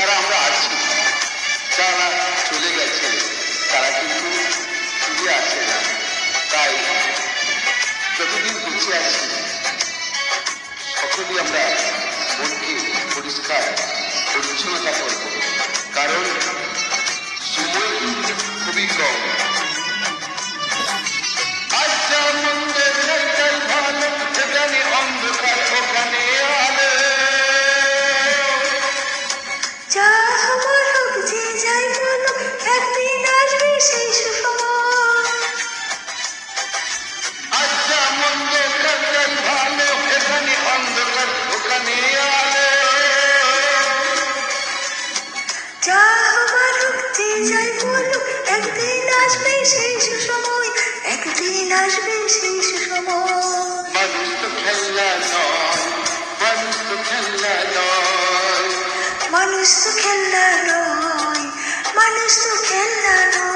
যারা আমরা আছি যারা চলে গেছে। তারা কিন্তু ফিরে আসে না। তাই যতদিন বেঁচে আছি সকলেই আমরা মনকে পরিষ্কার পরিচ্ছন্নতা করব। কারণ সময় একদিন আসবে সেই সময় একদিন আসবে সেই সময়। মানুষ তো খেলনা নয় মানুষ তো খেলনা নয়। মানুষ তো খেলনা নয় মানুষ তো খেলনা নয়।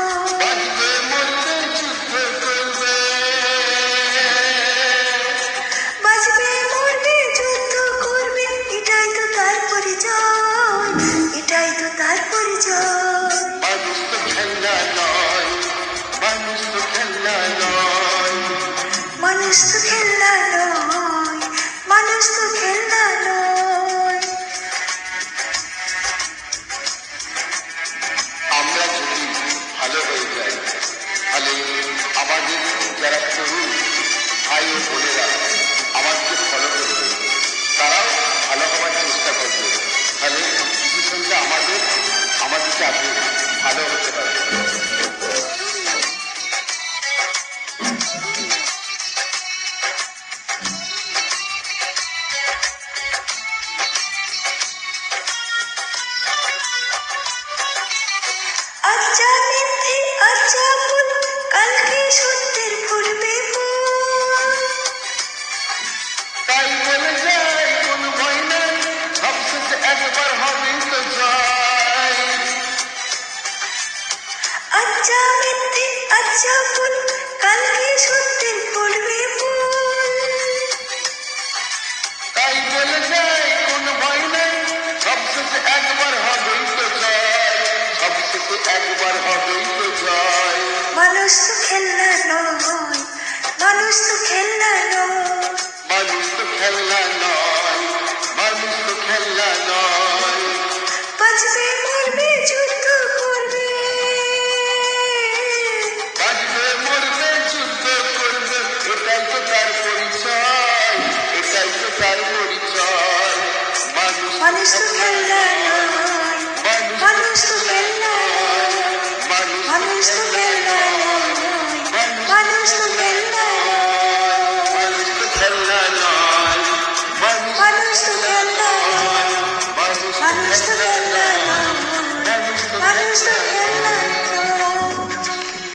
আমাদেরকে আগে ভালো হতে পারবে সাজা মানুষ তো খেলনা নয় মানুষ তো খেলনা নয়। মানুষ তো খেলনা নয় মানুষ তো খেলনা নয়। বাঁচবে মরবে place to live.